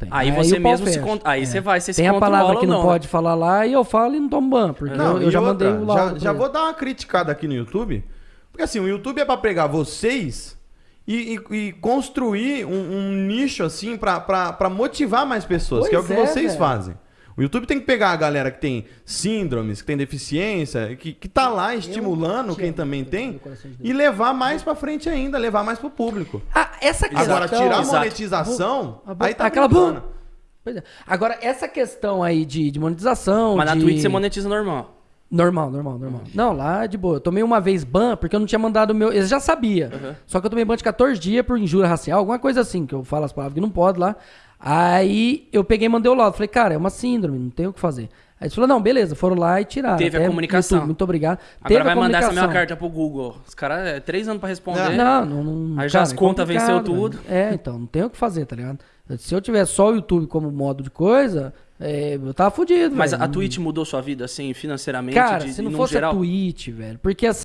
Tem. Aí você o pau mesmo se fecha. con- aí É. você vai, você se Tem a palavra que não, não, né? pode falar lá e eu falo e não tomo ban, porque Não, eu, eu já outra, mandei o já, já vou dar uma criticada aqui no YouTube. Porque assim, o YouTube é pra pegar vocês e, e- e construir um, um nicho assim pra, pra, pra motivar mais pessoas, que é o que Pois é, vocês velho. fazem. O YouTube tem que pegar a galera que tem síndromes, que tem deficiência, que, que tá lá estimulando quem também tem, e levar mais pra frente ainda, levar mais pro público. Ah, essa questão... Agora, tirar a Exato. monetização, bo- aí tá aquela brincando. Pois é. Agora, essa questão aí de, de monetização. Mas na de... Twitch você monetiza normal. Normal, normal, normal. Não, lá de boa. Eu tomei uma vez ban porque eu não tinha mandado o meu. Eles já sabia. Uhum. Só que eu tomei ban de 14 dias por injúria racial, alguma coisa assim, que eu falo as palavras que não pode lá. Aí eu peguei e mandei o laudo. Falei, cara, é uma síndrome, não tem o que fazer. Aí eles falaram, não, beleza, foram lá e tiraram. Teve a Até comunicação. YouTube, muito obrigado. Agora Teve vai a mandar essa comunicação. carta pro Google. Os caras, é três anos pra responder. Não, não, não. Aí já as é contas complicado, venceu tudo. É, então, não tem o que fazer, tá ligado? Se eu tivesse só o YouTube como modo de coisa, é, eu tava fudido, Mas velho. a Twitch mudou sua vida, assim, financeiramente, Cara, de, se não fosse geral? a Twitch, velho. Porque assim.